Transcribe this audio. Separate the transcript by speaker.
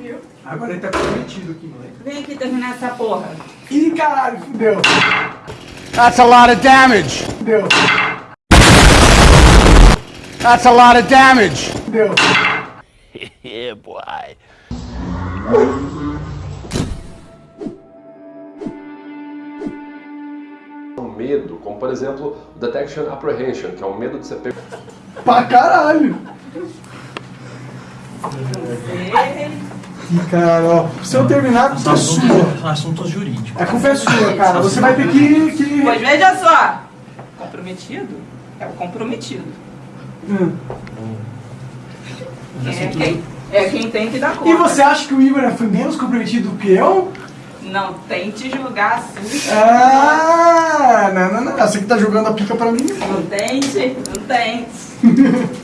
Speaker 1: viu?
Speaker 2: Agora ele tá comprometido aqui, moleque.
Speaker 1: Vem aqui terminar essa porra.
Speaker 2: Ih, caralho, fudeu.
Speaker 3: That's a lot of damage.
Speaker 2: Fudeu,
Speaker 3: That's a lot of damage.
Speaker 2: fudeu.
Speaker 3: Yeah, boy.
Speaker 4: um medo, como por exemplo o Detection Apprehension, que é o medo de ser pego
Speaker 2: Pra caralho. Cara, ó. Se eu terminar, a culpa é sua.
Speaker 5: Assuntos, assuntos jurídicos.
Speaker 2: A culpa é sua, cara. Você vai ter que... que...
Speaker 1: Pois veja só. Comprometido é o comprometido.
Speaker 2: Hum.
Speaker 1: É quem, é quem tem que dar conta.
Speaker 2: E você acha que o Igor foi menos comprometido do que eu?
Speaker 1: Não tente julgar assim.
Speaker 2: Ah, não, não, não. Você que tá jogando a pica pra mim.
Speaker 1: Não tente, não tente.